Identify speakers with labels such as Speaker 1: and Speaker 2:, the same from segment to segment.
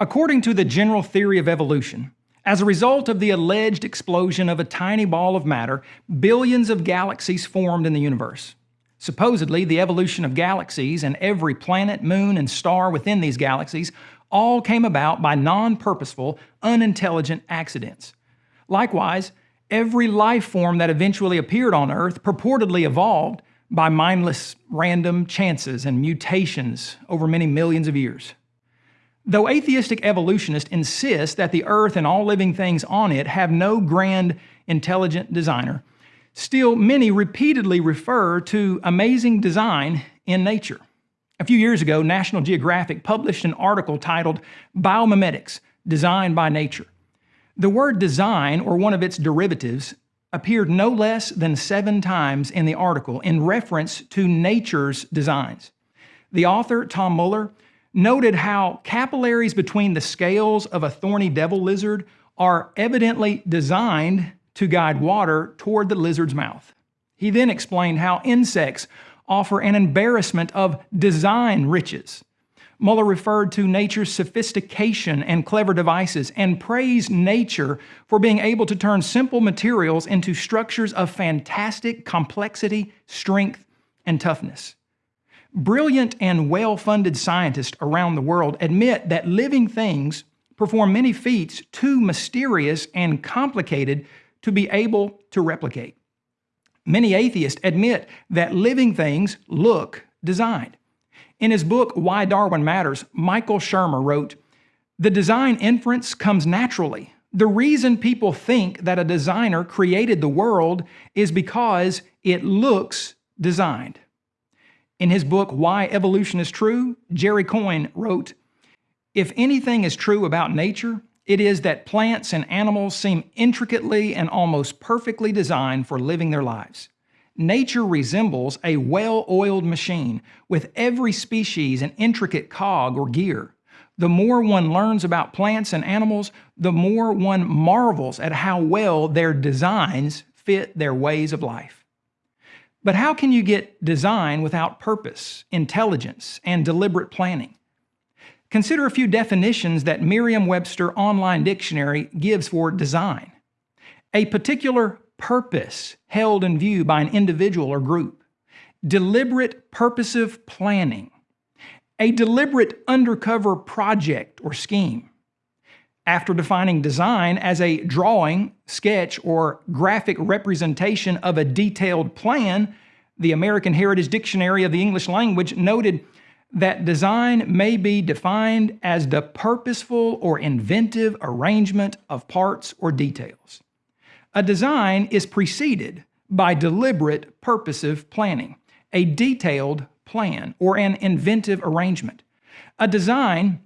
Speaker 1: According to the general theory of evolution, as a result of the alleged explosion of a tiny ball of matter, billions of galaxies formed in the universe. Supposedly, the evolution of galaxies and every planet, moon, and star within these galaxies all came about by non-purposeful, unintelligent accidents. Likewise, every life form that eventually appeared on Earth purportedly evolved by mindless random chances and mutations over many millions of years. Though atheistic evolutionists insist that the Earth and all living things on it have no grand, intelligent designer, still many repeatedly refer to amazing design in nature. A few years ago, National Geographic published an article titled Biomimetics, Design by Nature. The word design, or one of its derivatives, appeared no less than seven times in the article in reference to nature's designs. The author, Tom Mueller, noted how capillaries between the scales of a thorny devil lizard are evidently designed to guide water toward the lizard's mouth. He then explained how insects offer an embarrassment of design riches. Mueller referred to nature's sophistication and clever devices and praised nature for being able to turn simple materials into structures of fantastic complexity, strength, and toughness. Brilliant and well-funded scientists around the world admit that living things perform many feats too mysterious and complicated to be able to replicate. Many atheists admit that living things look designed. In his book, Why Darwin Matters, Michael Shermer wrote, The design inference comes naturally. The reason people think that a designer created the world is because it looks designed. In his book, Why Evolution is True, Jerry Coyne wrote, If anything is true about nature, it is that plants and animals seem intricately and almost perfectly designed for living their lives. Nature resembles a well-oiled machine with every species an intricate cog or gear. The more one learns about plants and animals, the more one marvels at how well their designs fit their ways of life. But how can you get design without purpose, intelligence, and deliberate planning? Consider a few definitions that Merriam-Webster Online Dictionary gives for design. A particular purpose held in view by an individual or group. Deliberate purposive planning. A deliberate undercover project or scheme after defining design as a drawing, sketch, or graphic representation of a detailed plan, the American Heritage Dictionary of the English Language noted that design may be defined as the purposeful or inventive arrangement of parts or details. A design is preceded by deliberate purposive planning, a detailed plan, or an inventive arrangement. A design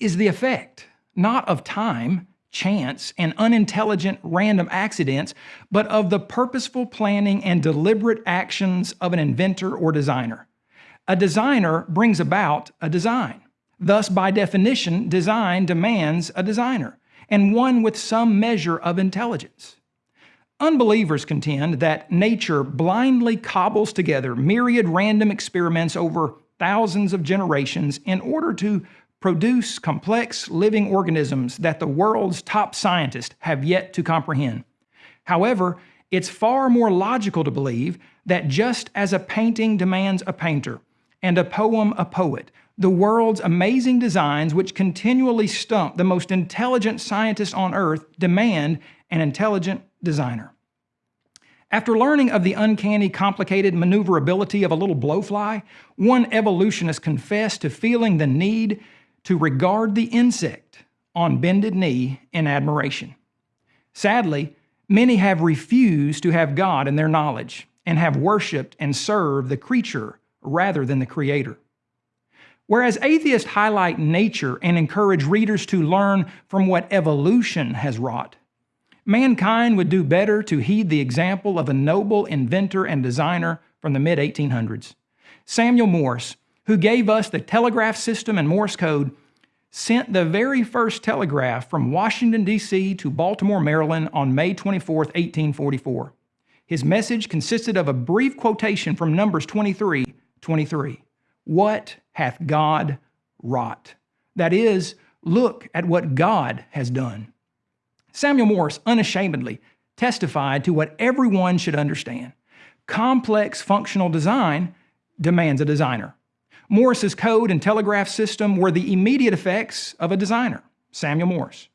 Speaker 1: is the effect not of time, chance, and unintelligent random accidents, but of the purposeful planning and deliberate actions of an inventor or designer. A designer brings about a design. Thus, by definition, design demands a designer, and one with some measure of intelligence. Unbelievers contend that nature blindly cobbles together myriad random experiments over thousands of generations in order to produce complex living organisms that the world's top scientists have yet to comprehend. However, it's far more logical to believe that just as a painting demands a painter and a poem a poet, the world's amazing designs which continually stump the most intelligent scientists on earth demand an intelligent designer. After learning of the uncanny, complicated maneuverability of a little blowfly, one evolutionist confessed to feeling the need to regard the insect on bended knee in admiration. Sadly, many have refused to have God in their knowledge and have worshiped and served the creature rather than the creator. Whereas atheists highlight nature and encourage readers to learn from what evolution has wrought, mankind would do better to heed the example of a noble inventor and designer from the mid-1800s. Samuel Morse who gave us the telegraph system and Morse code, sent the very first telegraph from Washington, D.C. to Baltimore, Maryland on May 24, 1844. His message consisted of a brief quotation from Numbers 23, 23. What hath God wrought? That is, Look at what God has done. Samuel Morse unashamedly testified to what everyone should understand. Complex functional design demands a designer. Morse's code and telegraph system were the immediate effects of a designer, Samuel Morse.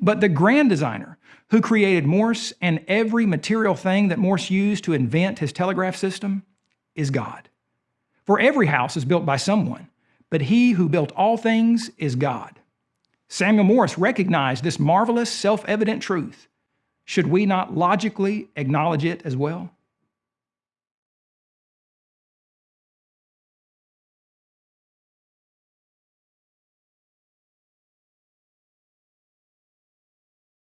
Speaker 1: But the grand designer, who created Morse and every material thing that Morse used to invent his telegraph system, is God. For every house is built by someone, but he who built all things is God. Samuel Morse recognized this marvelous, self evident truth. Should we not logically acknowledge it as well?